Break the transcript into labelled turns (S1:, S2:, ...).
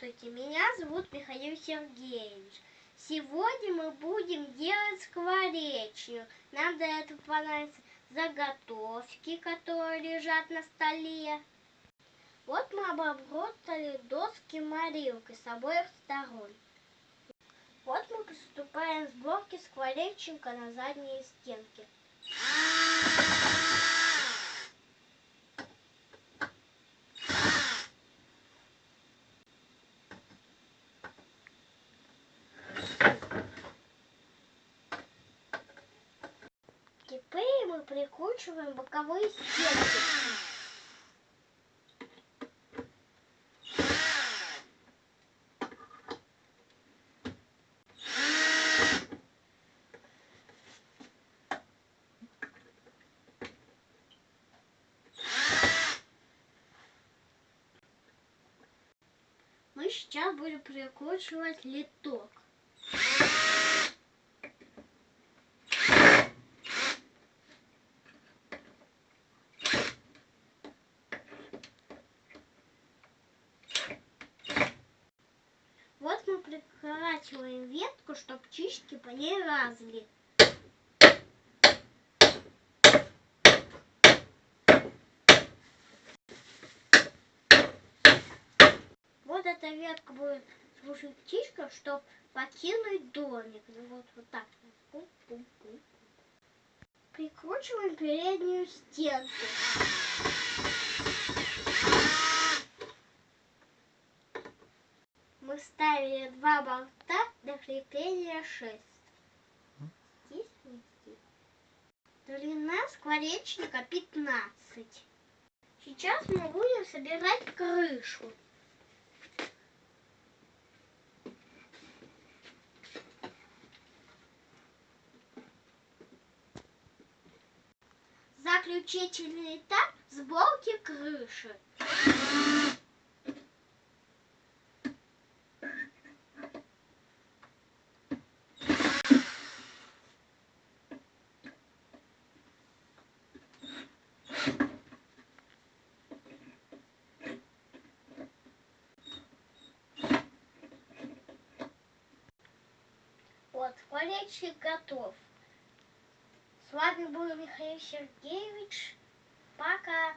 S1: Здравствуйте, меня зовут Михаил Сергеевич. Сегодня мы будем делать скворечню. Нам для этого понадобятся заготовки, которые лежат на столе. Вот мы обработали доски морилкой с обоих сторон. Вот мы приступаем к сборке скворечника на задние стенки. Теперь мы прикручиваем боковые стенки. Мы сейчас будем прикручивать литок. Приколачиваем ветку, чтобы птички по ней разли. Вот эта ветка будет служить птичкам, чтобы покинуть домик. Ну вот, вот так. Пум -пум -пум. Прикручиваем переднюю стенку. Мы ставили два болта для крепления шест. Здесь и здесь. Длина скворечника 15. Сейчас мы будем собирать крышу. Заключительный этап сборки крыши. Вот, скворечник готов. С вами был Михаил Сергеевич. Пока.